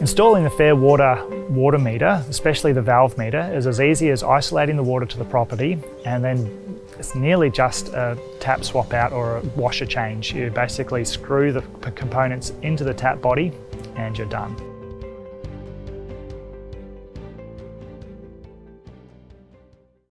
Installing the Fair Water water meter, especially the valve meter, is as easy as isolating the water to the property and then it's nearly just a tap swap out or a washer change. You basically screw the components into the tap body and you're done.